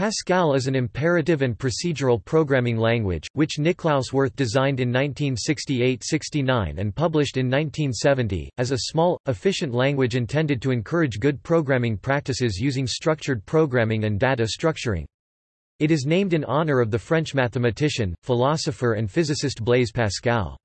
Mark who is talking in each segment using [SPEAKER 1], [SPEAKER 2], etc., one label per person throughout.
[SPEAKER 1] Pascal is an imperative and procedural programming language, which Niklaus Wirth designed in 1968–69 and published in 1970, as a small, efficient language intended to encourage good programming practices using structured programming and data structuring. It is named in honor of the French mathematician, philosopher and physicist Blaise Pascal.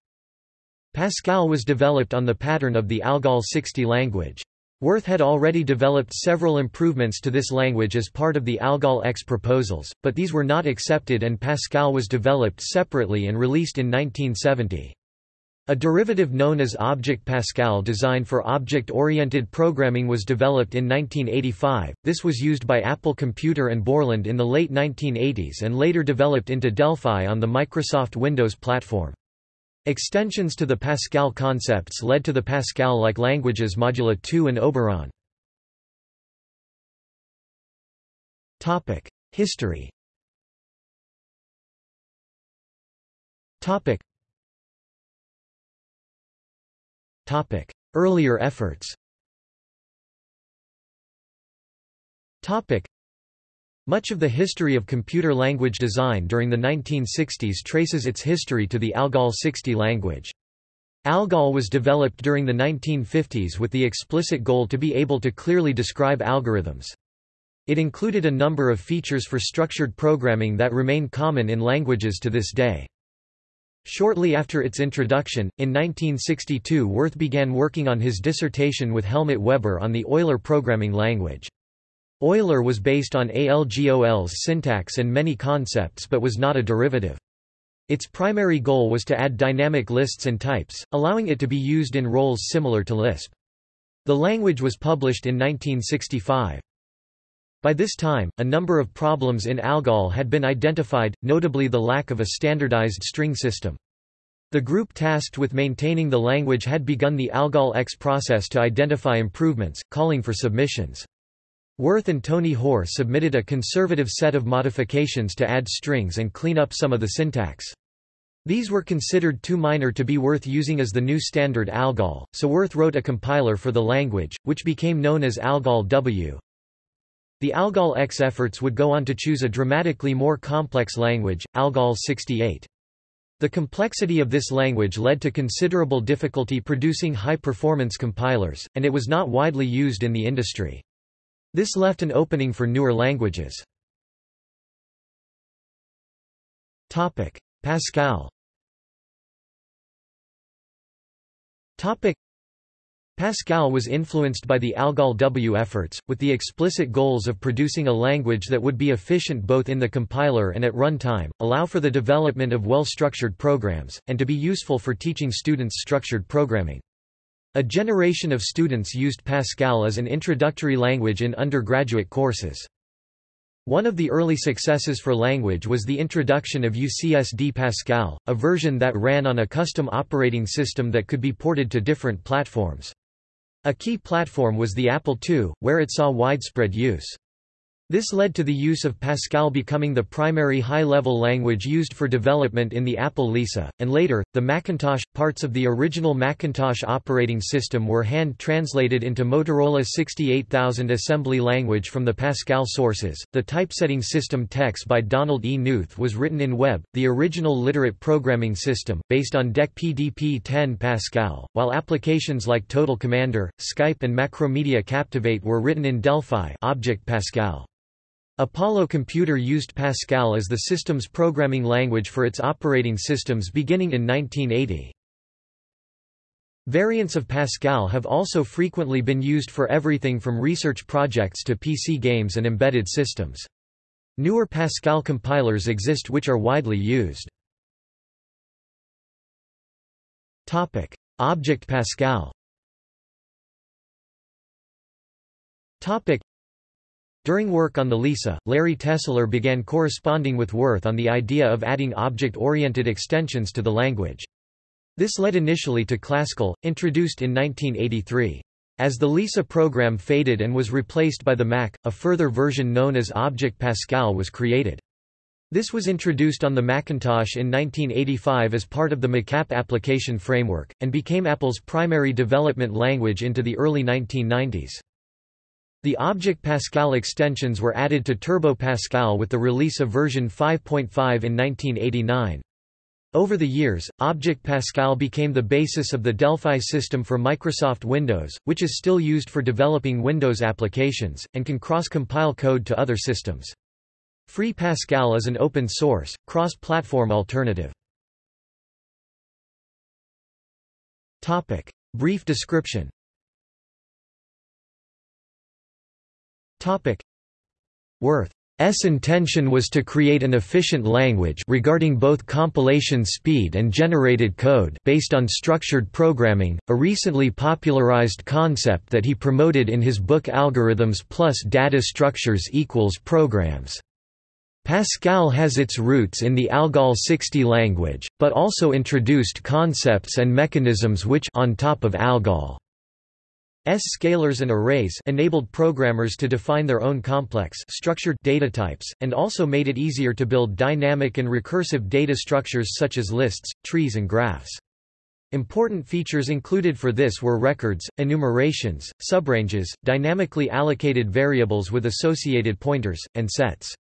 [SPEAKER 1] Pascal was developed on the pattern of the ALGOL 60 language. Wirth had already developed several improvements to this language as part of the ALGOL X proposals, but these were not accepted and Pascal was developed separately and released in 1970. A derivative known as Object Pascal designed for object-oriented programming was developed in 1985. This was used by Apple Computer and Borland in the late 1980s and later developed into Delphi on the Microsoft Windows platform. Extensions to the Pascal concepts led to the Pascal-like languages Modula 2 and Oberon. History Earlier efforts much of the history of computer language design during the 1960s traces its history to the ALGOL 60 language. ALGOL was developed during the 1950s with the explicit goal to be able to clearly describe algorithms. It included a number of features for structured programming that remain common in languages to this day. Shortly after its introduction, in 1962 Wirth began working on his dissertation with Helmut Weber on the Euler programming language. Euler was based on ALGOL's syntax and many concepts but was not a derivative. Its primary goal was to add dynamic lists and types, allowing it to be used in roles similar to Lisp. The language was published in 1965. By this time, a number of problems in ALGOL had been identified, notably the lack of a standardized string system. The group tasked with maintaining the language had begun the ALGOL X process to identify improvements, calling for submissions. Wirth and Tony Hoare submitted a conservative set of modifications to add strings and clean up some of the syntax. These were considered too minor to be worth using as the new standard ALGOL, so Wirth wrote a compiler for the language, which became known as ALGOL W. The ALGOL X efforts would go on to choose a dramatically more complex language, ALGOL 68. The complexity of this language led to considerable difficulty producing high-performance compilers, and it was not widely used in the industry. This left an opening for newer languages. Pascal Pascal was influenced by the ALGOL W efforts, with the explicit goals of producing a language that would be efficient both in the compiler and at runtime, allow for the development of well-structured programs, and to be useful for teaching students structured programming. A generation of students used Pascal as an introductory language in undergraduate courses. One of the early successes for language was the introduction of UCSD Pascal, a version that ran on a custom operating system that could be ported to different platforms. A key platform was the Apple II, where it saw widespread use. This led to the use of Pascal becoming the primary high-level language used for development in the Apple Lisa, and later, the Macintosh. Parts of the original Macintosh operating system were hand-translated into Motorola 68000 assembly language from the Pascal sources. The typesetting system TeX by Donald E. Knuth was written in Web, the original literate programming system, based on DEC PDP-10 Pascal, while applications like Total Commander, Skype and Macromedia Captivate were written in Delphi Object Pascal. Apollo Computer used Pascal as the system's programming language for its operating systems beginning in 1980. Variants of Pascal have also frequently been used for everything from research projects to PC games and embedded systems. Newer Pascal compilers exist which are widely used. Topic: Object Pascal during work on the LISA, Larry Tesler began corresponding with Wirth on the idea of adding object-oriented extensions to the language. This led initially to Clascal, introduced in 1983. As the Lisa program faded and was replaced by the Mac, a further version known as Object Pascal was created. This was introduced on the Macintosh in 1985 as part of the MacApp application framework, and became Apple's primary development language into the early 1990s. The Object Pascal extensions were added to Turbo Pascal with the release of version 5.5 in 1989. Over the years, Object Pascal became the basis of the Delphi system for Microsoft Windows, which is still used for developing Windows applications, and can cross-compile code to other systems. Free Pascal is an open-source, cross-platform alternative. Brief description Wirth's intention was to create an efficient language regarding both compilation speed and generated code based on structured programming, a recently popularized concept that he promoted in his book Algorithms plus Data Structures equals Programs. Pascal has its roots in the ALGOL 60 language, but also introduced concepts and mechanisms which on top of ALGOL S scalars and arrays enabled programmers to define their own complex structured data types, and also made it easier to build dynamic and recursive data structures such as lists, trees and graphs. Important features included for this were records, enumerations, subranges, dynamically allocated variables with associated pointers, and sets.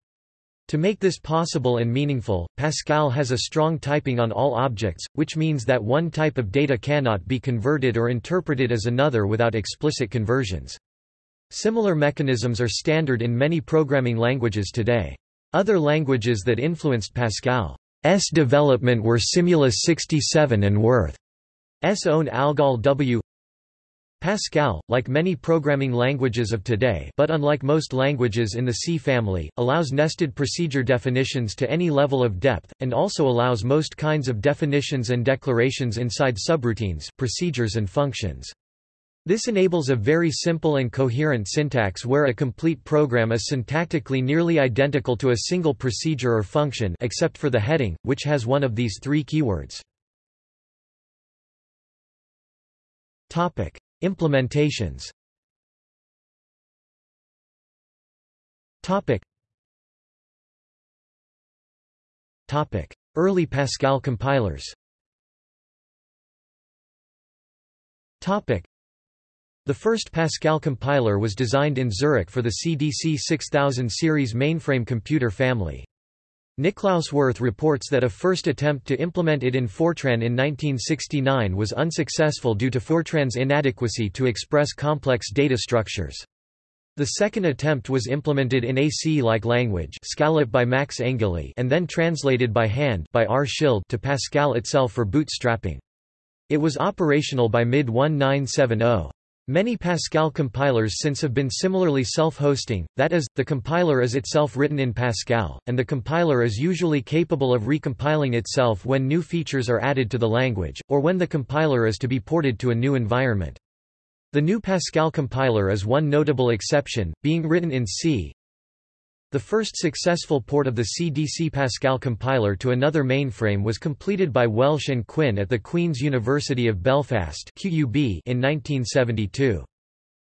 [SPEAKER 1] To make this possible and meaningful, Pascal has a strong typing on all objects, which means that one type of data cannot be converted or interpreted as another without explicit conversions. Similar mechanisms are standard in many programming languages today. Other languages that influenced Pascal's development were Simula 67 and Wirth's own ALGOL W Pascal, like many programming languages of today but unlike most languages in the C family, allows nested procedure definitions to any level of depth, and also allows most kinds of definitions and declarations inside subroutines procedures and functions. This enables a very simple and coherent syntax where a complete program is syntactically nearly identical to a single procedure or function except for the heading, which has one of these three keywords. Implementations. Early Pascal compilers. The first Pascal compiler was designed in Zurich for the CDC 6000 series mainframe computer family. Niklaus Wirth reports that a first attempt to implement it in Fortran in 1969 was unsuccessful due to Fortran's inadequacy to express complex data structures. The second attempt was implemented in a C-like language by Max Engeli and then translated by hand by R. Schild to Pascal itself for bootstrapping. It was operational by mid-1970. Many Pascal compilers since have been similarly self-hosting, that is, the compiler is itself written in Pascal, and the compiler is usually capable of recompiling itself when new features are added to the language, or when the compiler is to be ported to a new environment. The GNU Pascal compiler is one notable exception, being written in C, the first successful port of the CDC Pascal compiler to another mainframe was completed by Welsh and Quinn at the Queen's University of Belfast (QUB) in 1972.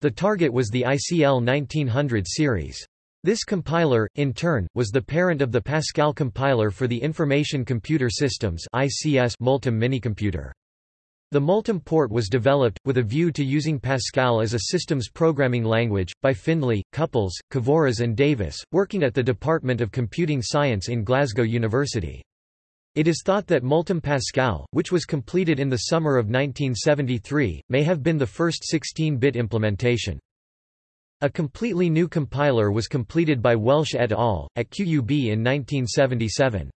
[SPEAKER 1] The target was the ICL 1900 series. This compiler, in turn, was the parent of the Pascal compiler for the Information Computer Systems (ICS) Multum minicomputer. The Multum port was developed, with a view to using Pascal as a systems programming language, by Findlay, Cupples, Cavouras and Davis, working at the Department of Computing Science in Glasgow University. It is thought that Multum Pascal, which was completed in the summer of 1973, may have been the first 16-bit implementation. A completely new compiler was completed by Welsh et al., at QUB in 1977.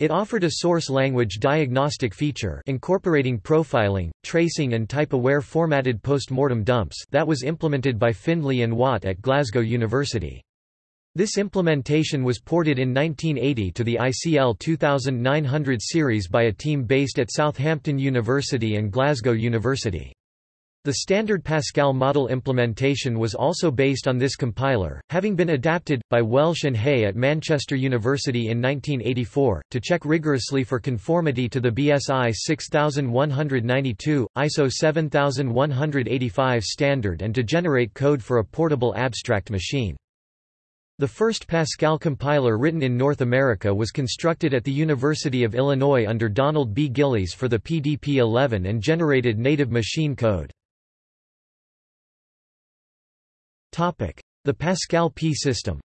[SPEAKER 1] It offered a source language diagnostic feature incorporating profiling, tracing and type-aware formatted post-mortem dumps that was implemented by Findlay and Watt at Glasgow University. This implementation was ported in 1980 to the ICL 2900 series by a team based at Southampton University and Glasgow University. The standard Pascal model implementation was also based on this compiler, having been adapted, by Welsh and Hay at Manchester University in 1984, to check rigorously for conformity to the BSI 6192, ISO 7185 standard and to generate code for a portable abstract machine. The first Pascal compiler written in North America was constructed at the University of Illinois under Donald B. Gillies for the PDP-11 and generated native machine code. The Pascal P system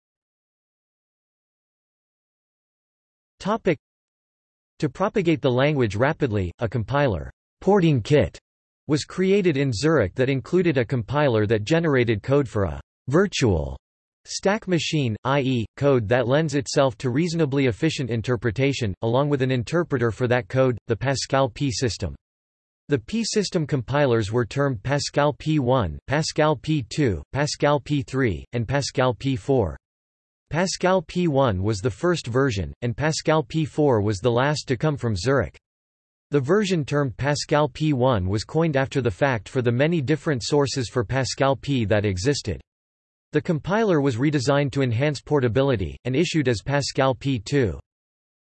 [SPEAKER 1] To propagate the language rapidly, a compiler porting kit was created in Zurich that included a compiler that generated code for a virtual stack machine, i.e., code that lends itself to reasonably efficient interpretation, along with an interpreter for that code, the Pascal P system. The P-system compilers were termed Pascal P1, Pascal P2, Pascal P3, and Pascal P4. Pascal P1 was the first version, and Pascal P4 was the last to come from Zurich. The version termed Pascal P1 was coined after the fact for the many different sources for Pascal P that existed. The compiler was redesigned to enhance portability, and issued as Pascal P2.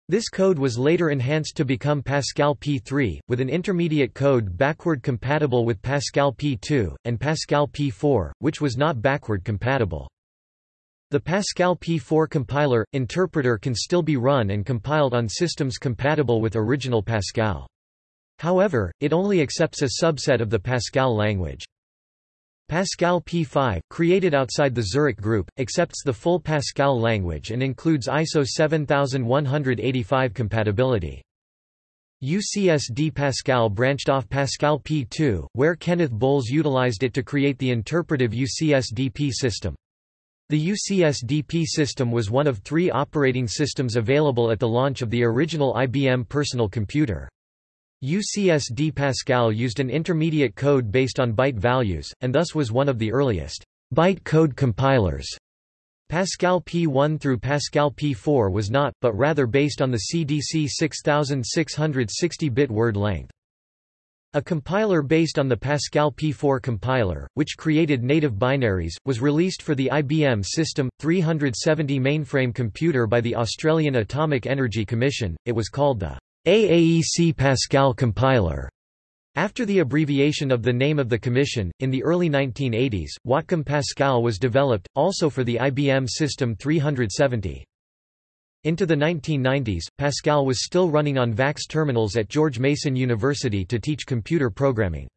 [SPEAKER 1] This code was later enhanced to become Pascal P3, with an intermediate code backward compatible with Pascal P2, and Pascal P4, which was not backward compatible. The Pascal P4 compiler, interpreter can still be run and compiled on systems compatible with original Pascal. However, it only accepts a subset of the Pascal language. Pascal P5, created outside the Zurich group, accepts the full Pascal language and includes ISO 7185 compatibility. UCSD Pascal branched off Pascal P2, where Kenneth Bowles utilized it to create the interpretive UCSD p-System. The UCSD p-System was one of three operating systems available at the launch of the original IBM personal computer. UCSD Pascal used an intermediate code based on byte values, and thus was one of the earliest byte code compilers. Pascal P1 through Pascal P4 was not, but rather based on the CDC 6660-bit word length. A compiler based on the Pascal P4 compiler, which created native binaries, was released for the IBM System 370 mainframe computer by the Australian Atomic Energy Commission. It was called the AAEC Pascal compiler. After the abbreviation of the name of the commission, in the early 1980s, Watcom Pascal was developed, also for the IBM System 370. Into the 1990s, Pascal was still running on VAX terminals at George Mason University to teach computer programming.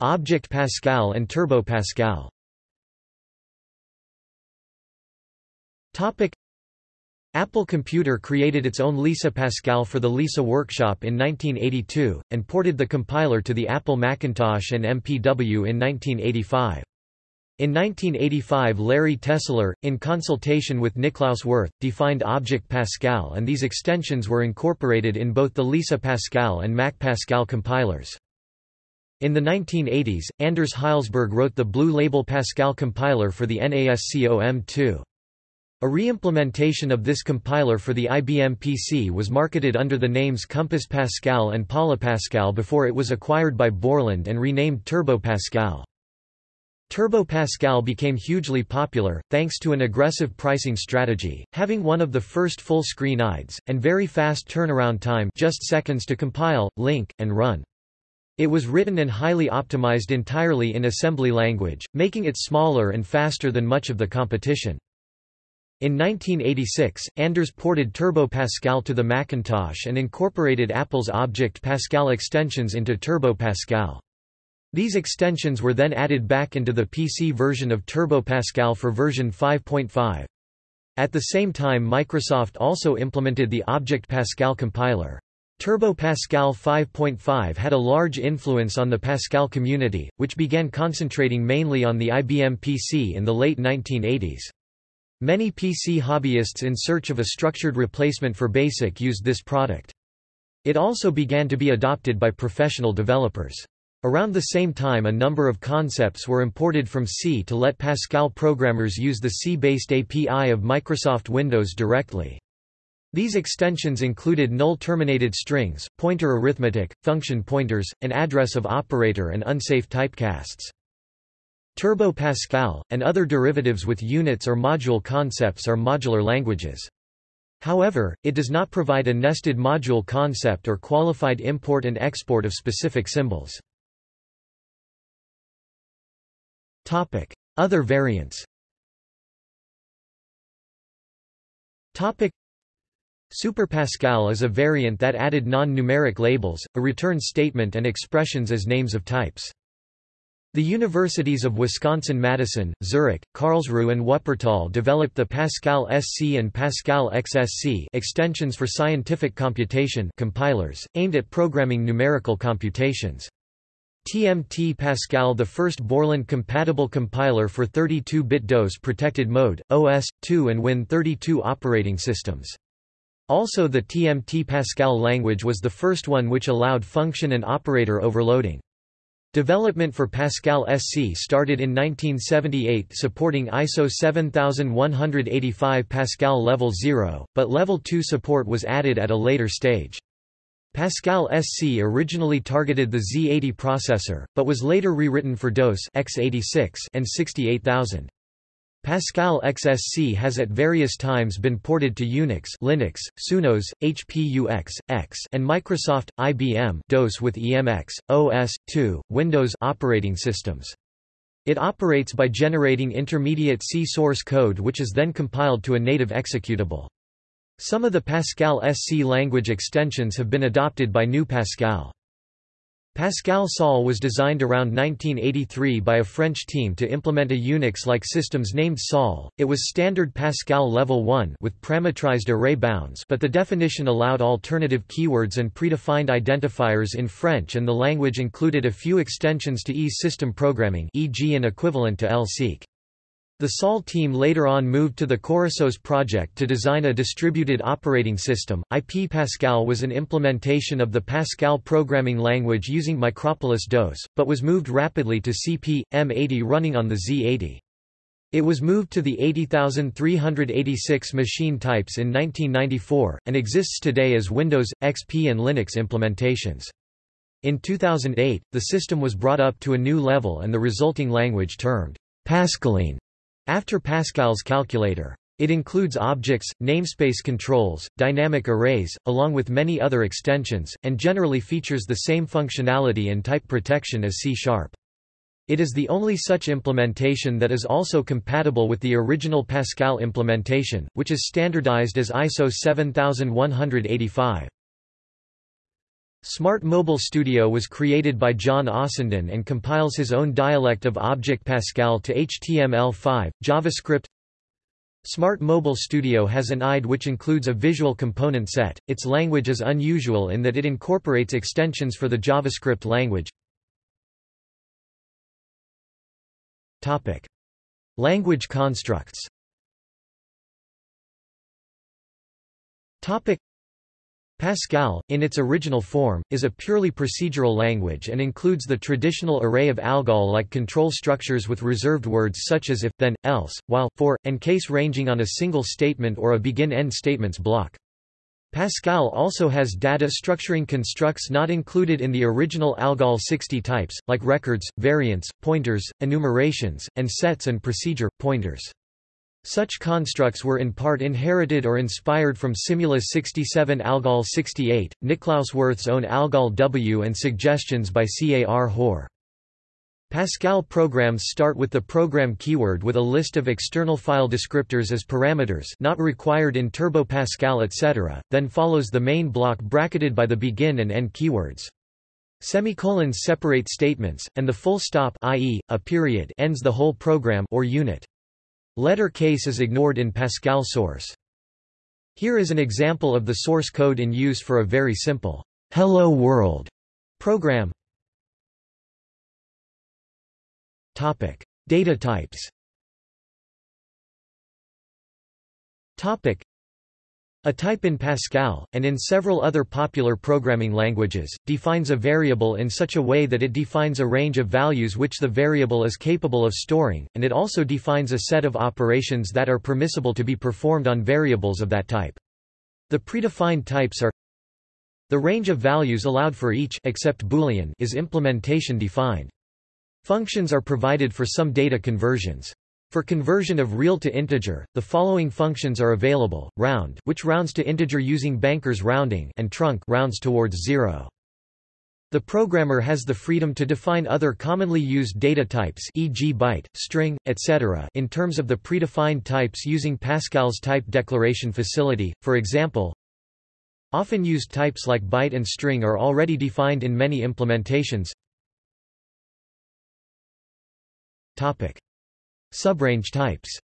[SPEAKER 1] Object Pascal and Turbo Pascal Apple Computer created its own Lisa Pascal for the Lisa Workshop in 1982, and ported the compiler to the Apple Macintosh and MPW in 1985. In 1985 Larry Tesler, in consultation with Niklaus Wirth, defined Object Pascal and these extensions were incorporated in both the Lisa Pascal and Mac Pascal compilers. In the 1980s, Anders Hejlsberg wrote the Blue Label Pascal compiler for the NASCOM2. A re-implementation of this compiler for the IBM PC was marketed under the names Compass Pascal and PolyPascal before it was acquired by Borland and renamed Turbo Pascal. Turbo Pascal became hugely popular, thanks to an aggressive pricing strategy, having one of the first full-screen IDEs, and very fast turnaround time just seconds to compile, link, and run. It was written and highly optimized entirely in assembly language, making it smaller and faster than much of the competition. In 1986, Anders ported Turbo Pascal to the Macintosh and incorporated Apple's Object Pascal extensions into Turbo Pascal. These extensions were then added back into the PC version of Turbo Pascal for version 5.5. At the same time Microsoft also implemented the Object Pascal compiler. Turbo Pascal 5.5 had a large influence on the Pascal community, which began concentrating mainly on the IBM PC in the late 1980s. Many PC hobbyists in search of a structured replacement for BASIC used this product. It also began to be adopted by professional developers. Around the same time a number of concepts were imported from C to let Pascal programmers use the C-based API of Microsoft Windows directly. These extensions included null-terminated strings, pointer arithmetic, function pointers, an address of operator and unsafe typecasts. Turbo Pascal, and other derivatives with units or module concepts are modular languages. However, it does not provide a nested module concept or qualified import and export of specific symbols. Other variants Super Pascal is a variant that added non-numeric labels, a return statement and expressions as names of types. The universities of Wisconsin-Madison, Zurich, Karlsruhe and Wuppertal developed the Pascal SC and Pascal XSC extensions for scientific computation compilers, aimed at programming numerical computations. TMT Pascal the first Borland-compatible compiler for 32-bit DOS-protected mode, OS/2 and Win32 operating systems. Also the TMT Pascal language was the first one which allowed function and operator overloading. Development for Pascal SC started in 1978 supporting ISO 7185 Pascal Level 0, but Level 2 support was added at a later stage. Pascal SC originally targeted the Z80 processor, but was later rewritten for DOS x86 and 68000. Pascal XSC has at various times been ported to Unix Linux, SunOS, HP UX, X and Microsoft, IBM DOS with EMX, OS, 2, Windows operating systems. It operates by generating intermediate C source code which is then compiled to a native executable. Some of the Pascal SC language extensions have been adopted by GNU Pascal. Pascal Sol was designed around 1983 by a French team to implement a Unix-like systems named Sol. It was standard Pascal Level 1 with parametrized array bounds but the definition allowed alternative keywords and predefined identifiers in French and the language included a few extensions to ease system programming e.g. an equivalent to lseek. The Sol team later on moved to the ChorusOS project to design a distributed operating system. IP Pascal was an implementation of the Pascal programming language using Micropolis DOS, but was moved rapidly to CP, M80 running on the Z80. It was moved to the 80386 machine types in 1994, and exists today as Windows, XP and Linux implementations. In 2008, the system was brought up to a new level and the resulting language termed Pascaline after Pascal's calculator. It includes objects, namespace controls, dynamic arrays, along with many other extensions, and generally features the same functionality and type protection as C-sharp. It is the only such implementation that is also compatible with the original Pascal implementation, which is standardized as ISO 7185. Smart Mobile Studio was created by John Aasenden and compiles his own dialect of Object Pascal to HTML5, JavaScript. Smart Mobile Studio has an IDE which includes a visual component set. Its language is unusual in that it incorporates extensions for the JavaScript language. Topic: Language constructs. Topic: Pascal, in its original form, is a purely procedural language and includes the traditional array of ALGOL-like control structures with reserved words such as if, then, else, while, for, and case ranging on a single statement or a begin-end statements block. Pascal also has data structuring constructs not included in the original ALGOL 60 types, like records, variants, pointers, enumerations, and sets and procedure, pointers. Such constructs were in part inherited or inspired from Simula 67 Algol 68, Niklaus Wirth's own Algol W and suggestions by CAR Hoare. Pascal programs start with the program keyword with a list of external file descriptors as parameters not required in Turbo Pascal etc., then follows the main block bracketed by the begin and end keywords. Semicolons separate statements, and the full stop i.e., a period ends the whole program or unit. Letter case is ignored in Pascal source. Here is an example of the source code in use for a very simple Hello World program. Topic: Data types. Topic: a type in Pascal, and in several other popular programming languages, defines a variable in such a way that it defines a range of values which the variable is capable of storing, and it also defines a set of operations that are permissible to be performed on variables of that type. The predefined types are the range of values allowed for each except Boolean is implementation defined. Functions are provided for some data conversions. For conversion of real to integer, the following functions are available: round, which rounds to integer using Banker's rounding, and trunc rounds towards zero. The programmer has the freedom to define other commonly used data types e.g. byte, string, etc. in terms of the predefined types using Pascal's type declaration facility, for example, Often used types like byte and string are already defined in many implementations. Topic. Subrange types.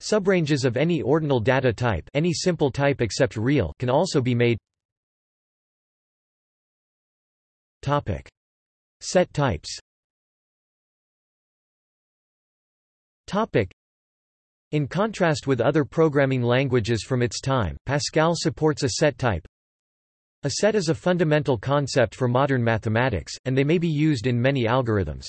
[SPEAKER 1] Subranges of any ordinal data type any simple type except real can also be made Topic. Set types Topic. In contrast with other programming languages from its time, Pascal supports a set type. A set is a fundamental concept for modern mathematics, and they may be used in many algorithms.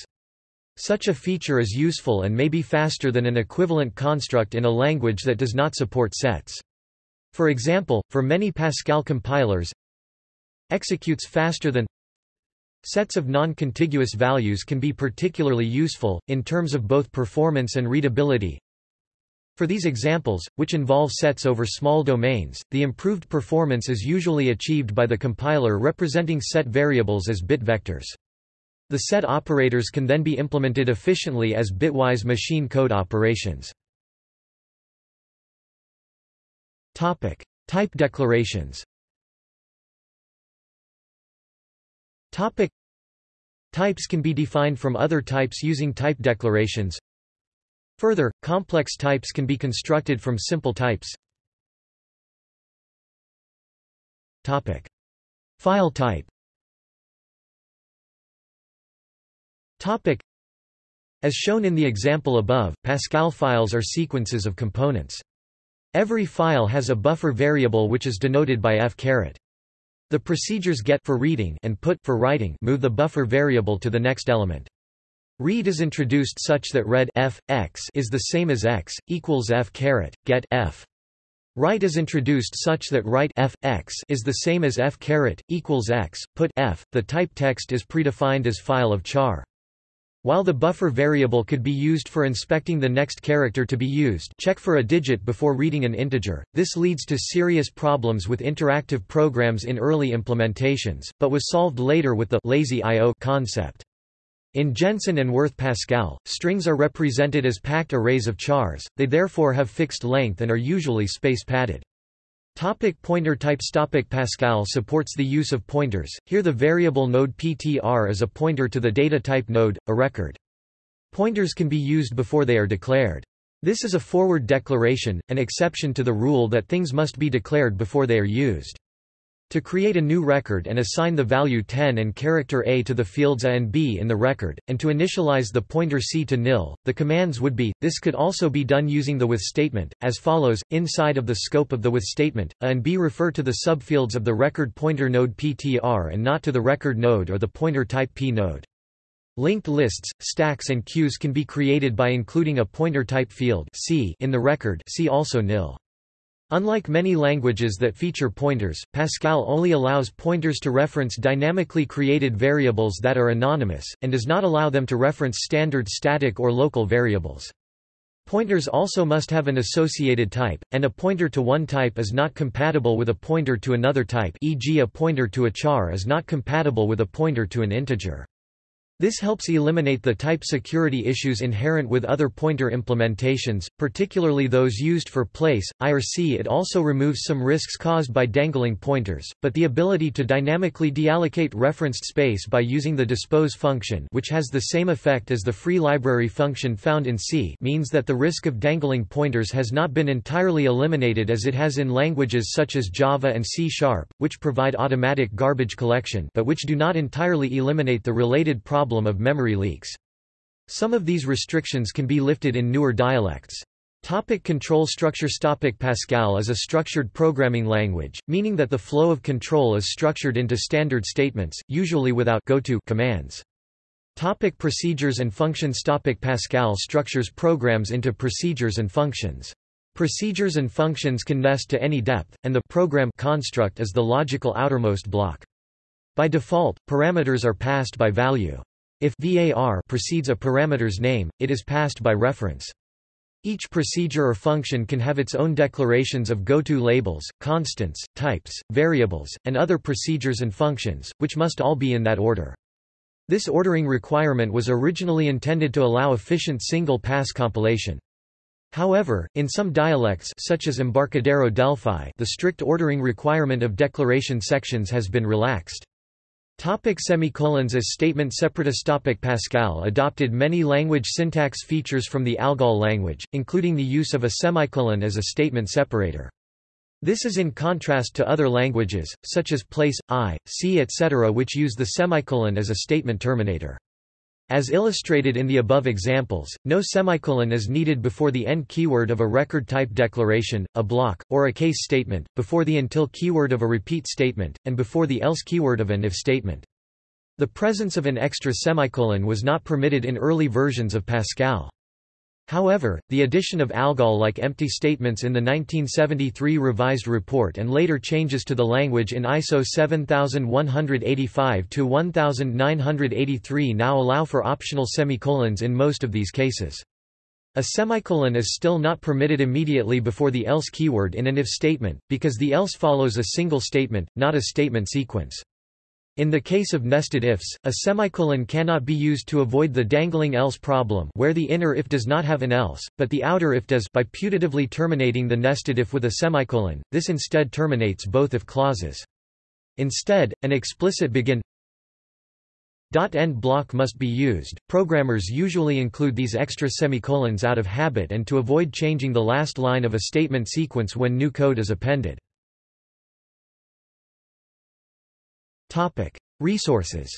[SPEAKER 1] Such a feature is useful and may be faster than an equivalent construct in a language that does not support sets. For example, for many Pascal compilers, executes faster than Sets of non-contiguous values can be particularly useful, in terms of both performance and readability. For these examples, which involve sets over small domains, the improved performance is usually achieved by the compiler representing set variables as bit vectors. The set operators can then be implemented efficiently as bitwise machine code operations. Topic: Type declarations. Topic: Types can be defined from other types using type declarations. Further, complex types can be constructed from simple types. Topic: File type. Topic. As shown in the example above, Pascal files are sequences of components. Every file has a buffer variable which is denoted by f caret. The procedures get for reading and put for writing move the buffer variable to the next element. Read is introduced such that read f x is the same as x equals f caret get f. Write is introduced such that write f x is the same as f caret equals x put f. The type text is predefined as file of char. While the buffer variable could be used for inspecting the next character to be used check for a digit before reading an integer, this leads to serious problems with interactive programs in early implementations, but was solved later with the lazy I.O. concept. In Jensen and Wirth Pascal, strings are represented as packed arrays of chars, they therefore have fixed length and are usually space padded. Topic pointer types Topic Pascal supports the use of pointers, here the variable node ptr is a pointer to the data type node, a record. Pointers can be used before they are declared. This is a forward declaration, an exception to the rule that things must be declared before they are used. To create a new record and assign the value 10 and character A to the fields A and B in the record, and to initialize the pointer C to nil, the commands would be, this could also be done using the with statement, as follows, inside of the scope of the with statement, A and B refer to the subfields of the record pointer node PTR and not to the record node or the pointer type P node. Linked lists, stacks and queues can be created by including a pointer type field C in the record see also nil. Unlike many languages that feature pointers, Pascal only allows pointers to reference dynamically created variables that are anonymous, and does not allow them to reference standard static or local variables. Pointers also must have an associated type, and a pointer to one type is not compatible with a pointer to another type e.g. a pointer to a char is not compatible with a pointer to an integer. This helps eliminate the type security issues inherent with other pointer implementations, particularly those used for place, IRC. It also removes some risks caused by dangling pointers, but the ability to dynamically deallocate referenced space by using the dispose function which has the same effect as the free library function found in C means that the risk of dangling pointers has not been entirely eliminated as it has in languages such as Java and C Sharp, which provide automatic garbage collection but which do not entirely eliminate the related problem problem of memory leaks. Some of these restrictions can be lifted in newer dialects. Topic control structures Topic Pascal is a structured programming language, meaning that the flow of control is structured into standard statements, usually without goto commands. Topic procedures and functions Topic Pascal structures programs into procedures and functions. Procedures and functions can nest to any depth, and the program construct is the logical outermost block. By default, parameters are passed by value. If var precedes a parameter's name, it is passed by reference. Each procedure or function can have its own declarations of goto labels, constants, types, variables, and other procedures and functions, which must all be in that order. This ordering requirement was originally intended to allow efficient single-pass compilation. However, in some dialects such as Embarcadero Delphi the strict ordering requirement of declaration sections has been relaxed. Topic semicolons as statement separatus Topic Pascal adopted many language syntax features from the ALGOL language, including the use of a semicolon as a statement separator. This is in contrast to other languages, such as place, I, C etc. which use the semicolon as a statement terminator. As illustrated in the above examples, no semicolon is needed before the end keyword of a record type declaration, a block, or a case statement, before the until keyword of a repeat statement, and before the else keyword of an if statement. The presence of an extra semicolon was not permitted in early versions of Pascal. However, the addition of ALGOL-like empty statements in the 1973 revised report and later changes to the language in ISO 7185-1983 now allow for optional semicolons in most of these cases. A semicolon is still not permitted immediately before the else keyword in an if statement, because the else follows a single statement, not a statement sequence. In the case of nested ifs, a semicolon cannot be used to avoid the dangling else problem where the inner if does not have an else, but the outer if does by putatively terminating the nested if with a semicolon, this instead terminates both if clauses. Instead, an explicit begin end block must be used. Programmers usually include these extra semicolons out of habit and to avoid changing the last line of a statement sequence when new code is appended. Topic: Resources.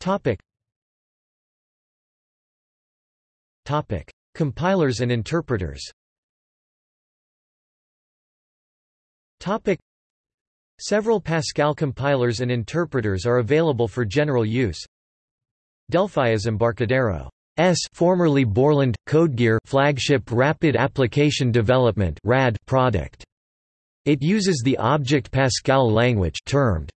[SPEAKER 1] Topic. Topic: Compilers and interpreters. Topic: Several Pascal compilers and interpreters are available for general use. Delphi is Embarcadero S formerly Borland Codegear flagship rapid application development RAD product. It uses the Object Pascal language termed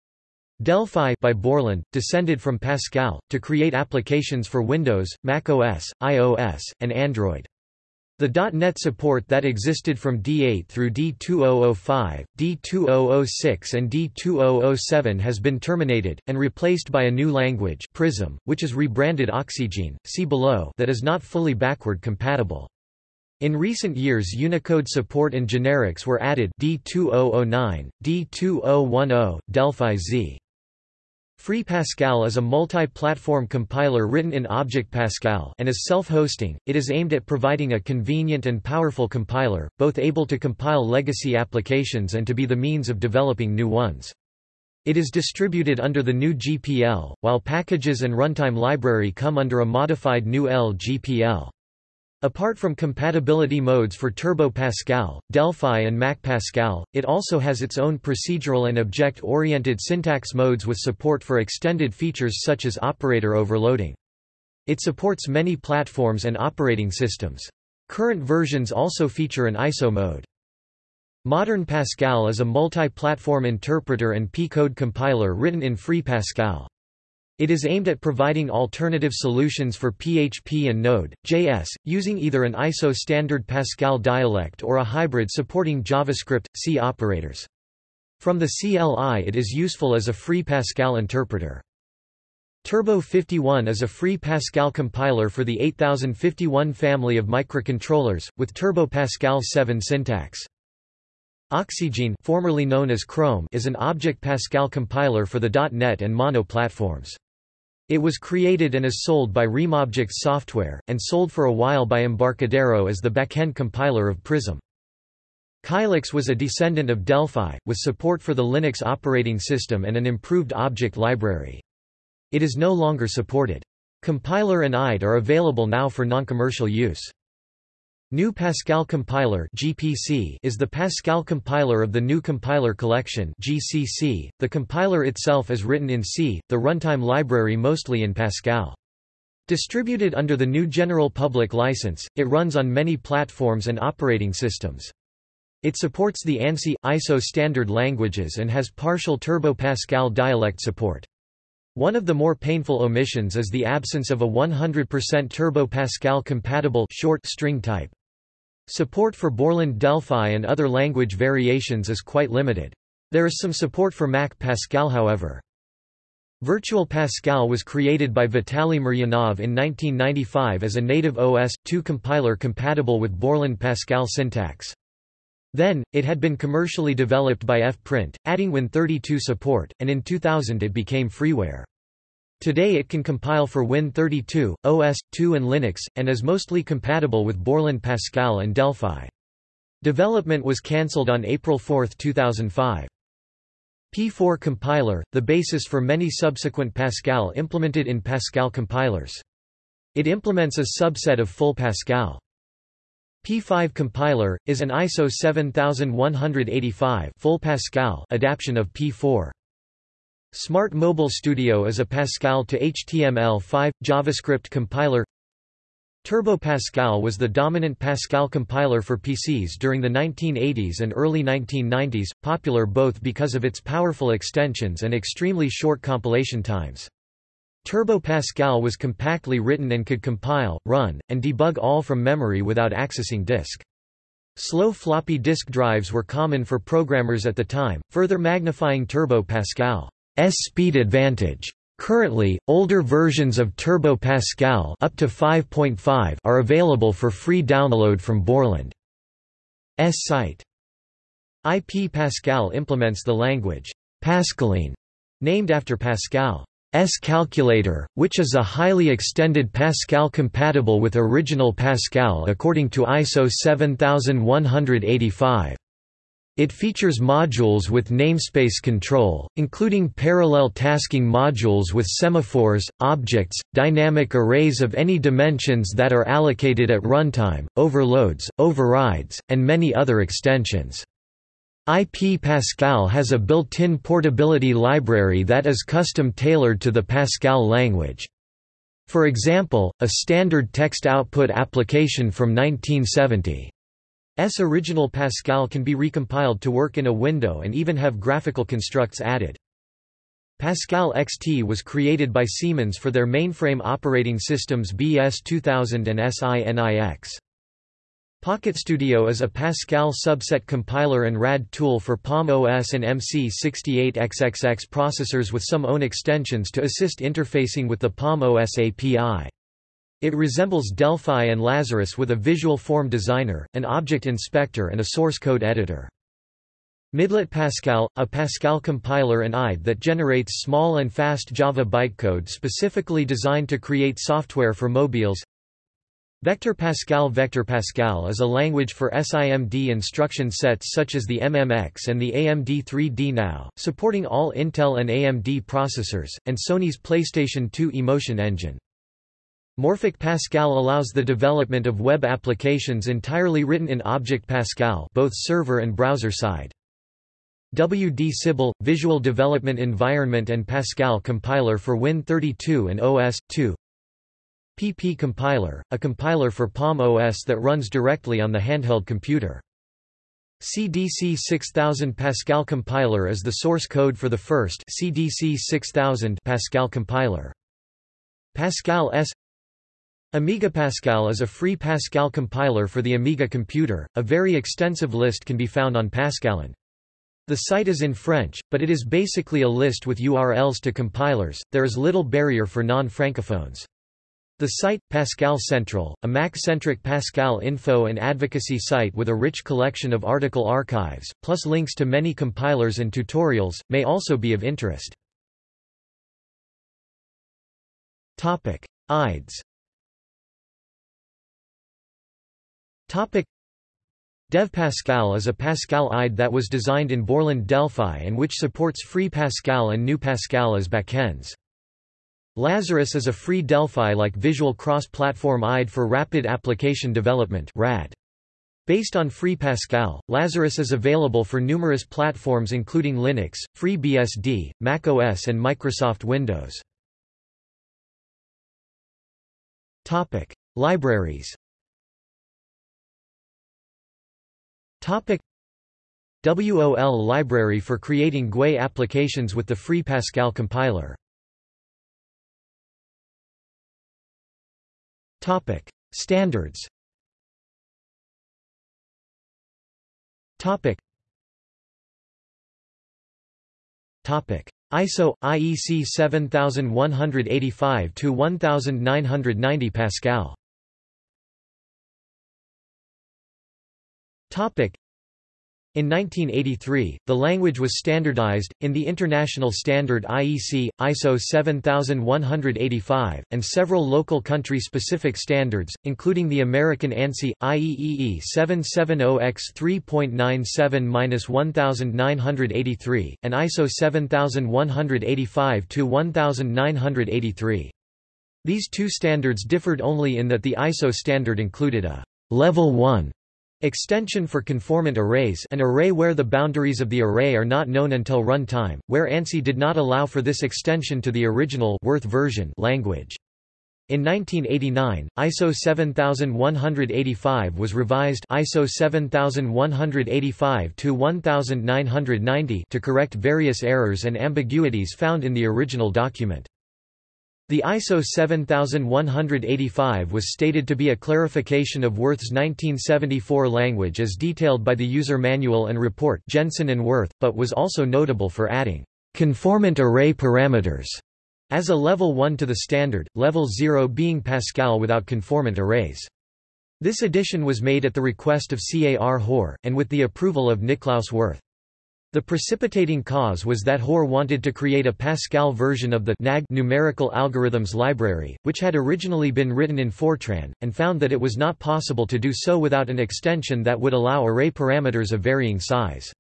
[SPEAKER 1] Delphi by Borland, descended from Pascal, to create applications for Windows, Mac OS, iOS, and Android. The .NET support that existed from D8 through D2005, D2006 and D2007 has been terminated, and replaced by a new language Prism, which is rebranded Oxygene, see below that is not fully backward compatible. In recent years Unicode support and generics were added D2009, D2010, Delphi Z. Free Pascal is a multi-platform compiler written in Object Pascal and is self-hosting. It is aimed at providing a convenient and powerful compiler, both able to compile legacy applications and to be the means of developing new ones. It is distributed under the GNU GPL, while packages and runtime library come under a modified GNU L GPL. Apart from compatibility modes for Turbo Pascal, Delphi and Mac Pascal, it also has its own procedural and object-oriented syntax modes with support for extended features such as operator overloading. It supports many platforms and operating systems. Current versions also feature an ISO mode. Modern Pascal is a multi-platform interpreter and P-code compiler written in Free Pascal. It is aimed at providing alternative solutions for PHP and Node.js, using either an ISO standard Pascal dialect or a hybrid supporting JavaScript, C operators. From the CLI it is useful as a free Pascal interpreter. Turbo 51 is a free Pascal compiler for the 8051 family of microcontrollers, with Turbo Pascal 7 syntax. Oxygene formerly known as Chrome is an Object Pascal compiler for the .NET and Mono platforms. It was created and is sold by RemObjects Software, and sold for a while by Embarcadero as the backend compiler of Prism. Kylix was a descendant of Delphi, with support for the Linux operating system and an improved object library. It is no longer supported. Compiler and IDE are available now for non-commercial use. GNU Pascal Compiler (GPC) is the Pascal compiler of the GNU Compiler Collection (GCC). The compiler itself is written in C, the runtime library mostly in Pascal. Distributed under the GNU General Public License, it runs on many platforms and operating systems. It supports the ANSI ISO standard languages and has partial Turbo Pascal dialect support. One of the more painful omissions is the absence of a 100% Turbo Pascal compatible short string type. Support for Borland Delphi and other language variations is quite limited. There is some support for Mac Pascal however. Virtual Pascal was created by Vitaly Miryanov in 1995 as a native OS/2 compiler compatible with Borland Pascal syntax. Then, it had been commercially developed by F-Print, adding Win32 support, and in 2000 it became freeware. Today it can compile for Win32, OS/2 and Linux, and is mostly compatible with Borland Pascal and Delphi. Development was cancelled on April 4, 2005. P4 compiler, the basis for many subsequent Pascal implemented in Pascal compilers. It implements a subset of full Pascal. P5 compiler, is an ISO 7185 full Pascal adaptation of P4. Smart Mobile Studio is a Pascal to HTML5, JavaScript compiler Turbo Pascal was the dominant Pascal compiler for PCs during the 1980s and early 1990s, popular both because of its powerful extensions and extremely short compilation times. Turbo Pascal was compactly written and could compile, run, and debug all from memory without accessing disk. Slow floppy disk drives were common for programmers at the time, further magnifying Turbo Pascal's speed advantage. Currently, older versions of Turbo Pascal up to 5.5 are available for free download from Borland's site. IP Pascal implements the language Pascaline, named after Pascal. S calculator, which is a highly extended Pascal compatible with original Pascal according to ISO 7185. It features modules with namespace control, including parallel tasking modules with semaphores, objects, dynamic arrays of any dimensions that are allocated at runtime, overloads, overrides, and many other extensions. IP Pascal has a built-in portability library that is custom-tailored to the Pascal language. For example, a standard text output application from 1970 S original Pascal can be recompiled to work in a window and even have graphical constructs added. Pascal XT was created by Siemens for their mainframe operating systems BS2000 and SINIX. Pocket Studio is a Pascal subset compiler and RAD tool for Palm OS and MC68XXX processors with some own extensions to assist interfacing with the Palm OS API. It resembles Delphi and Lazarus with a visual form designer, an object inspector and a source code editor. Midlet Pascal, a Pascal compiler and IDE that generates small and fast Java bytecode specifically designed to create software for mobiles Vector Pascal Vector Pascal is a language for SIMD instruction sets such as the MMX and the AMD 3D Now, supporting all Intel and AMD processors, and Sony's PlayStation 2 Emotion Engine. Morfik Pascal allows the development of web applications entirely written in Object Pascal both server and browser side. WD Sibyl – Visual Development Environment and Pascal compiler for Win32 and OS/2 PP Compiler, a compiler for Palm OS that runs directly on the handheld computer. CDC 6000 Pascal compiler is the source code for the first CDC 6000 Pascal compiler. Pascal S Amiga Pascal is a free Pascal compiler for the Amiga computer. A very extensive list can be found on Pascaland. The site is in French, but it is basically a list with URLs to compilers. There is little barrier for non-francophones. The site, Pascal Central, a Mac-centric Pascal info and advocacy site with a rich collection of article archives, plus links to many compilers and tutorials, may also be of interest. Topic: IDEs Dev Pascal is a Pascal IDE that was designed in Borland Delphi and which supports Free Pascal and GNU Pascal as backends. Lazarus is a free Delphi-like visual cross-platform IDE for rapid application development RAD. Based on Free Pascal, Lazarus is available for numerous platforms including Linux, FreeBSD, macOS and Microsoft Windows. Topic: Libraries. Topic: WOL library for creating GUI applications with the Free Pascal compiler. Topic: Standards. Topic. Topic: ISO IEC 7185 to 1990 Pascal. In 1983, the language was standardized, in the international standard IEC, ISO 7185, and several local country-specific standards, including the American ANSI, IEEE 770X3.97-1983, and ISO 7185-1983. These two standards differed only in that the ISO standard included a Level 1 Extension for conformant arrays an array where the boundaries of the array are not known until runtime, where ANSI did not allow for this extension to the original Wirth version language. In 1989, ISO 7185 was revised ISO 7185 to 1990 to correct various errors and ambiguities found in the original document. The ISO 7185 was stated to be a clarification of Wirth's 1974 language as detailed by the user manual and report Jensen and Worth, but was also notable for adding conformant array parameters as a level 1 to the standard, level 0 being Pascal without conformant arrays. This addition was made at the request of CAR Hoare, and with the approval of Niklaus Wirth. The precipitating cause was that Hoare wanted to create a Pascal version of the NAG numerical algorithms library, which had originally been written in Fortran, and found that it was not possible to do so without an extension that would allow array parameters of varying size.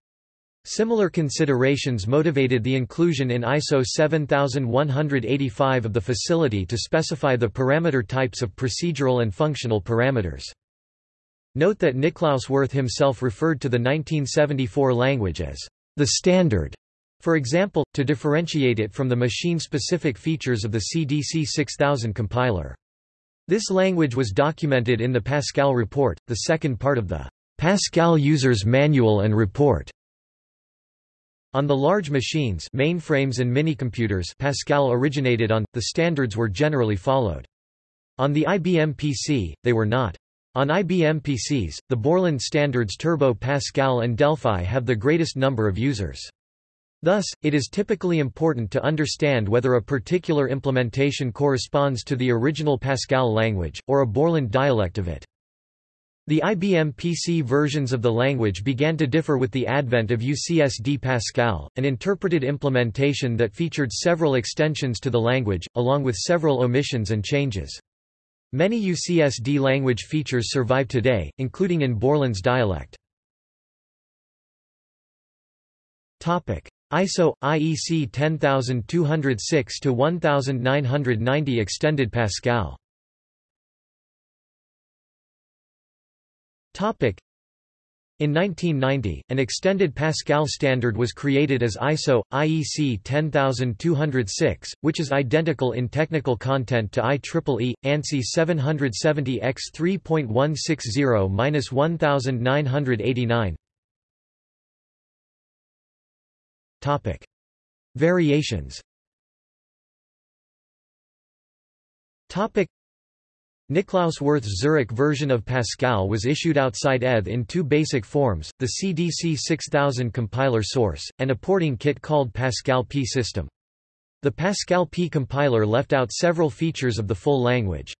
[SPEAKER 1] Similar considerations motivated the inclusion in ISO 7185 of the facility to specify the parameter types of procedural and functional parameters. Note that Niklaus Wirth himself referred to the 1974 language as the standard, for example, to differentiate it from the machine-specific features of the CDC 6000 compiler. This language was documented in the Pascal report, the second part of the Pascal User's Manual and Report. On the large machines mainframes and minicomputers Pascal originated on, the standards were generally followed. On the IBM PC, they were not. On IBM PCs, the Borland standards Turbo Pascal and Delphi have the greatest number of users. Thus, it is typically important to understand whether a particular implementation corresponds to the original Pascal language, or a Borland dialect of it. The IBM PC versions of the language began to differ with the advent of UCSD Pascal, an interpreted implementation that featured several extensions to the language, along with several omissions and changes. Many UCSD language features survive today, including in Borland's dialect. ISO IEC 10206 to 1990 extended Pascal. In 1990, an extended Pascal standard was created as ISO IEC 10206, which is identical in technical content to IEEE ANSI 770X 3.160-1989. Topic: Variations. Topic: Niklaus Wirth's Zurich version of Pascal was issued outside ETH in two basic forms, the CDC 6000 compiler source, and a porting kit called Pascal P system. The Pascal P compiler left out several features of the full language.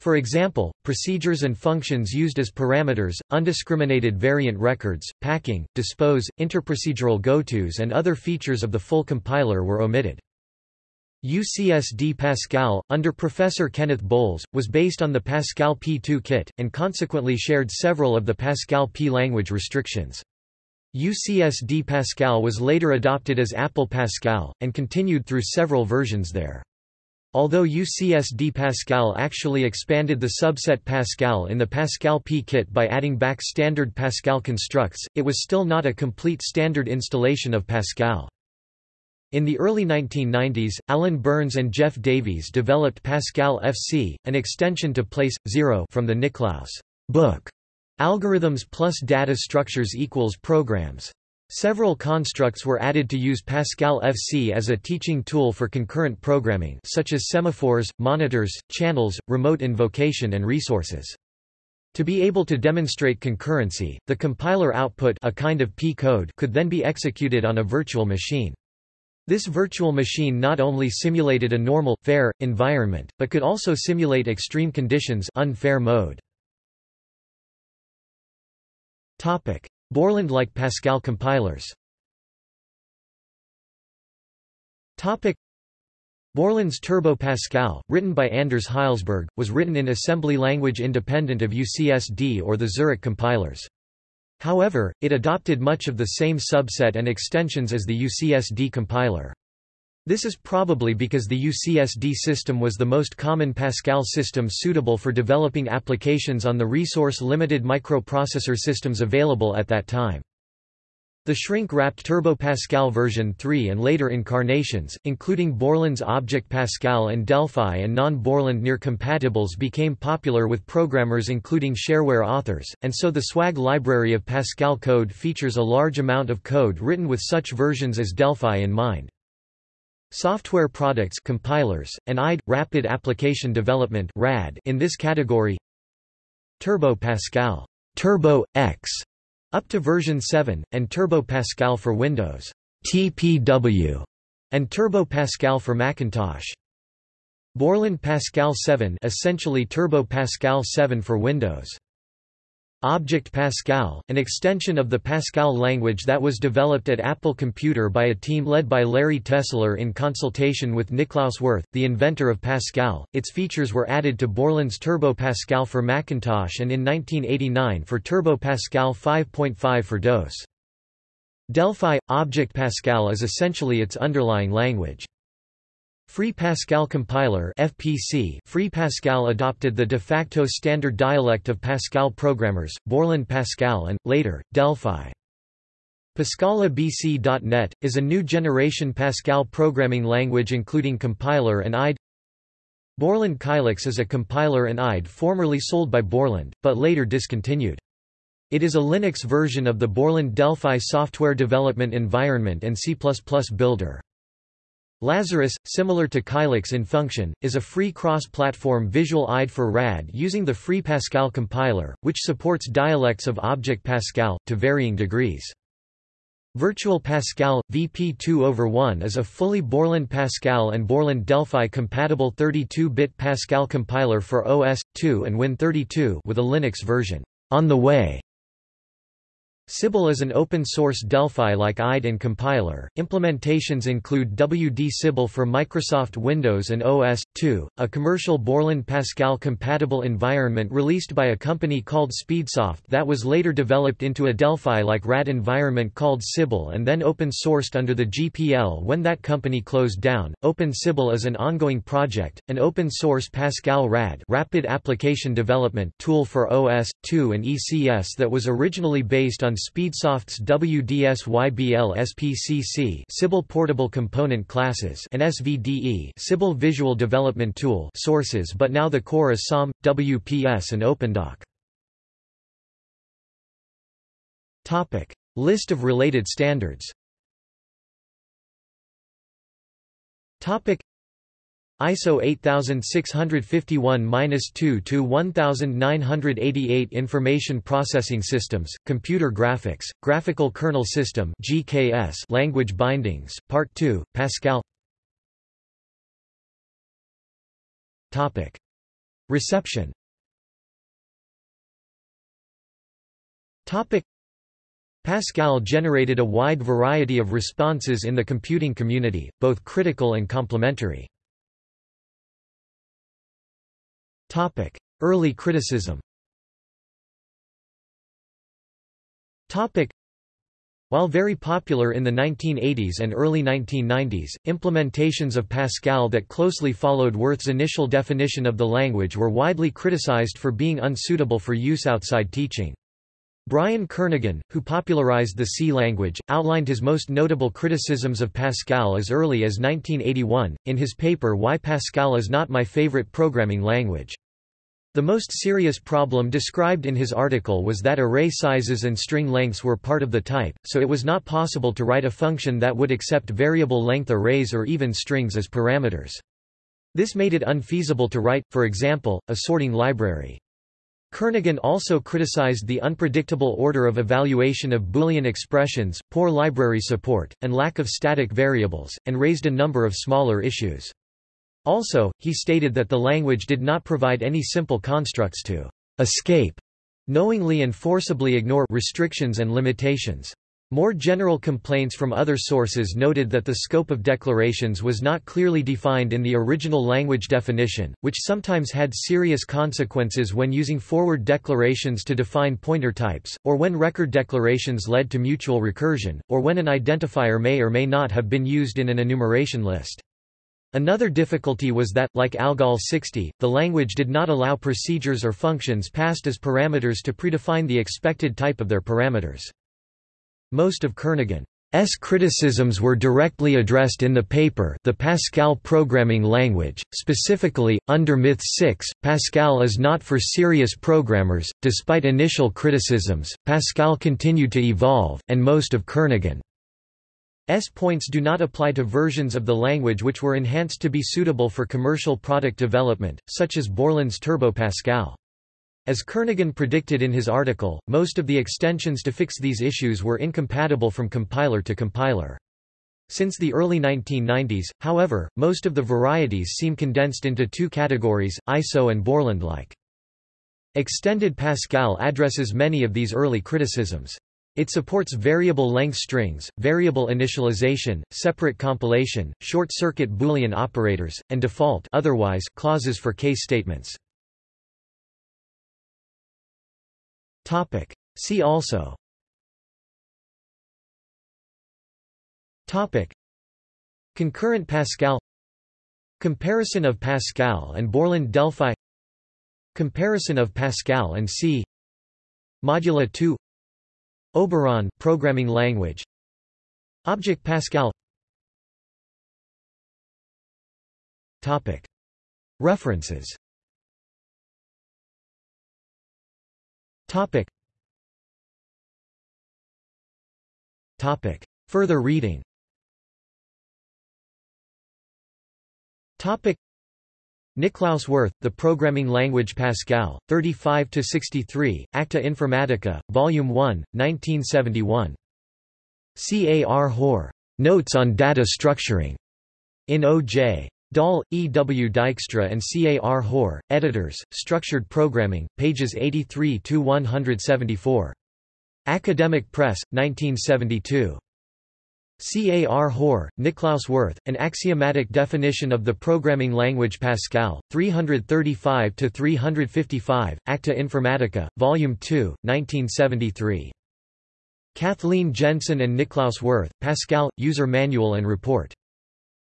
[SPEAKER 1] For example, procedures and functions used as parameters, undiscriminated variant records, packing, dispose, interprocedural gotos and other features of the full compiler were omitted. UCSD Pascal, under Professor Kenneth Bowles, was based on the Pascal P2 kit, and consequently shared several of the Pascal P language restrictions. UCSD Pascal was later adopted as Apple Pascal, and continued through several versions there. Although UCSD Pascal actually expanded the subset Pascal in the Pascal P kit by adding back standard Pascal constructs, it was still not a complete standard installation of Pascal. In the early 1990s, Alan Burns and Jeff Davies developed Pascal FC, an extension to Place 0 from the Niklaus book. Algorithms plus data structures equals programs. Several constructs were added to use Pascal FC as a teaching tool for concurrent programming such as semaphores, monitors, channels, remote invocation and resources. To be able to demonstrate concurrency, the compiler output a kind of P code could then be executed on a virtual machine. This virtual machine not only simulated a normal, fair, environment, but could also simulate extreme conditions unfair mode. Borland-like Pascal compilers Borland's Turbo Pascal, written by Anders Hejlsberg, was written in assembly language independent of UCSD or the Zurich compilers. However, it adopted much of the same subset and extensions as the UCSD compiler. This is probably because the UCSD system was the most common Pascal system suitable for developing applications on the resource-limited microprocessor systems available at that time. The shrink-wrapped Turbo Pascal version 3 and later incarnations, including Borland's Object Pascal and Delphi and non-Borland near-compatibles became popular with programmers including shareware authors, and so the SWAG library of Pascal code features a large amount of code written with such versions as Delphi in mind. Software products compilers, and IDE, Rapid Application Development RAD in this category. Turbo Pascal Turbo X up to version 7, and Turbo Pascal for Windows, TPW, and Turbo Pascal for Macintosh. Borland Pascal 7 essentially Turbo Pascal 7 for Windows. Object Pascal, an extension of the Pascal language that was developed at Apple Computer by a team led by Larry Tesler in consultation with Niklaus Wirth, the inventor of Pascal. Its features were added to Borland's Turbo Pascal for Macintosh and in 1989 for Turbo Pascal 5.5 for DOS. Delphi Object Pascal is essentially its underlying language. Free Pascal Compiler FPC Free Pascal adopted the de facto standard dialect of Pascal programmers, Borland Pascal and, later, Delphi. PascalABC.NET, is a new generation Pascal programming language including compiler and IDE. Borland Kylix is a compiler and IDE formerly sold by Borland, but later discontinued. It is a Linux version of the Borland Delphi software development environment and C++ builder. Lazarus, similar to Kylix in function, is a free cross-platform visual IDE for RAD using the Free Pascal compiler, which supports dialects of Object Pascal, to varying degrees. Virtual Pascal, VP2 over 1 is a fully Borland Pascal and Borland Delphi compatible 32-bit Pascal compiler for OS/2 and Win32 with a Linux version. On the way Sibyl is an open-source Delphi-like IDE and compiler. Implementations include WD Sibyl for Microsoft Windows and OS 2, a commercial Borland Pascal-compatible environment released by a company called Speedsoft that was later developed into a Delphi-like RAD environment called Sibyl and then open-sourced under the GPL when that company closed down. Open Sibyl is an ongoing project, an open-source Pascal RAD rapid application development tool for OS 2 and ECS that was originally based on Speedsoft's WDSibyl SPCC Sibyl Portable Component Classes and SVDE Sibyl Visual Development Tool sources but now the core is SOM, WPS and OpenDoc. Topic. List of related standards Topic. ISO 8651-2 to 1988 Information Processing Systems, Computer Graphics, Graphical Kernel System (GKS) Language Bindings, Part 2, Pascal. Topic: Reception. Topic: Pascal generated a wide variety of responses in the computing community, both critical and complementary. Early criticism. Topic: While very popular in the 1980s and early 1990s, implementations of Pascal that closely followed Wirth's initial definition of the language were widely criticized for being unsuitable for use outside teaching. Brian Kernighan, who popularized the C language, outlined his most notable criticisms of Pascal as early as 1981, in his paper Why Pascal is Not My Favorite Programming Language. The most serious problem described in his article was that array sizes and string lengths were part of the type, so it was not possible to write a function that would accept variable length arrays or even strings as parameters. This made it unfeasible to write, for example, a sorting library. Kernighan also criticized the unpredictable order of evaluation of Boolean expressions, poor library support, and lack of static variables, and raised a number of smaller issues. Also, he stated that the language did not provide any simple constructs to escape knowingly and forcibly ignore restrictions and limitations. More general complaints from other sources noted that the scope of declarations was not clearly defined in the original language definition, which sometimes had serious consequences when using forward declarations to define pointer types, or when record declarations led to mutual recursion, or when an identifier may or may not have been used in an enumeration list. Another difficulty was that, like ALGOL 60, the language did not allow procedures or functions passed as parameters to predefine the expected type of their parameters. Most of Kernighan's criticisms were directly addressed in the paper The Pascal Programming Language, specifically, under Myth 6, Pascal is not for serious programmers. Despite initial criticisms, Pascal continued to evolve, and most of Kernighan's points do not apply to versions of the language which were enhanced to be suitable for commercial product development, such as Borland's Turbo Pascal. As Kernighan predicted in his article, most of the extensions to fix these issues were incompatible from compiler to compiler. Since the early 1990s, however, most of the varieties seem condensed into two categories, ISO and Borland-like. Extended Pascal addresses many of these early criticisms. It supports variable length strings, variable initialization, separate compilation, short-circuit Boolean operators, and default otherwise clauses for case statements. See also. Topic. Concurrent Pascal. Comparison of Pascal and Borland Delphi. Comparison of Pascal and C. Modula 2 Oberon programming language Object Pascal Topic References Topic. Topic. Further reading Topic. Niklaus Wirth, The Programming Language Pascal, 35–63, Acta Informatica, Volume 1, 1971. C. A. R. Hoare. Notes on Data Structuring. In O.J. Dahl, E. W. Dijkstra and C. A. R. Hoare, editors, Structured Programming, pages 83–174. Academic Press, 1972. C. A. R. Hoare, Niklaus Wirth, An Axiomatic Definition of the Programming Language Pascal, 335–355, Acta Informatica, Volume 2, 1973. Kathleen Jensen and Niklaus Wirth, Pascal, User Manual and Report.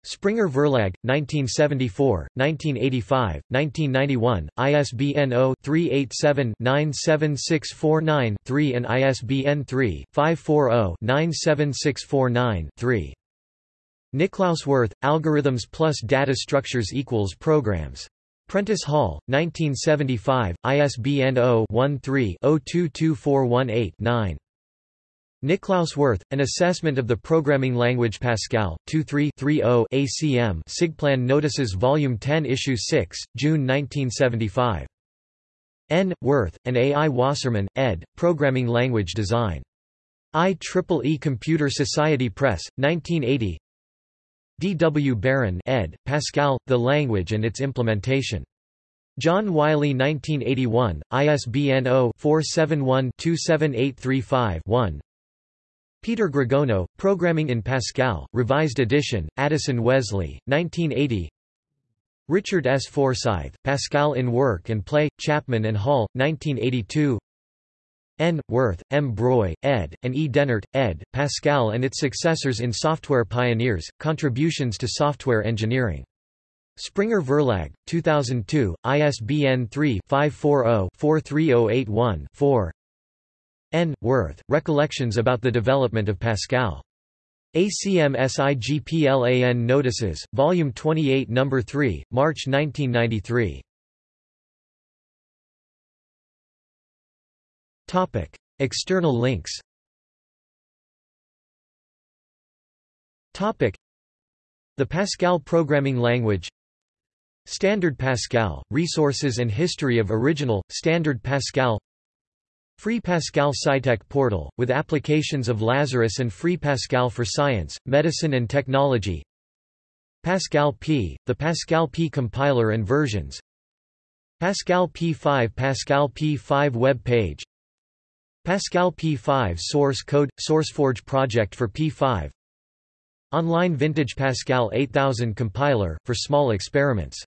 [SPEAKER 1] Springer Verlag, 1974, 1985, 1991, ISBN 0-387-97649-3 and ISBN 3-540-97649-3. Niklaus Wirth, Algorithms plus Data Structures equals Programs. Prentice Hall, 1975, ISBN 0-13-022418-9. Niklaus Wirth, An Assessment of the Programming Language Pascal, 23-30 ACM Sigplan Notices Volume 10 Issue 6, June 1975. N. Wirth, and A. I. Wasserman, ed., Programming Language Design. IEEE Computer Society Press, 1980 D. W. Barron ed., Pascal, The Language and Its Implementation. John Wiley 1981, ISBN 0-471-27835-1 Peter Grogono, Programming in Pascal, Revised Edition, Addison Wesley, 1980 Richard S. Forsyth, Pascal in Work and Play, Chapman and Hall, 1982 N. Wirth, M. Broy, ed., and E. Denert, ed., Pascal and its successors in Software Pioneers, Contributions to Software Engineering. Springer Verlag, 2002, ISBN 3-540-43081-4 N. Wirth, Recollections about the Development of Pascal. ACM SIGPLAN Notices, Volume 28 No. 3, March 1993. External links The Pascal programming language Standard Pascal, Resources and History of Original, Standard Pascal Free Pascal SciTech portal, with applications of Lazarus and Free Pascal for science, medicine and technology. Pascal P, the Pascal P compiler and versions. Pascal P5 Pascal P5 web page. Pascal P5 source code – SourceForge project for P5 Online Vintage Pascal 8000 compiler, for small experiments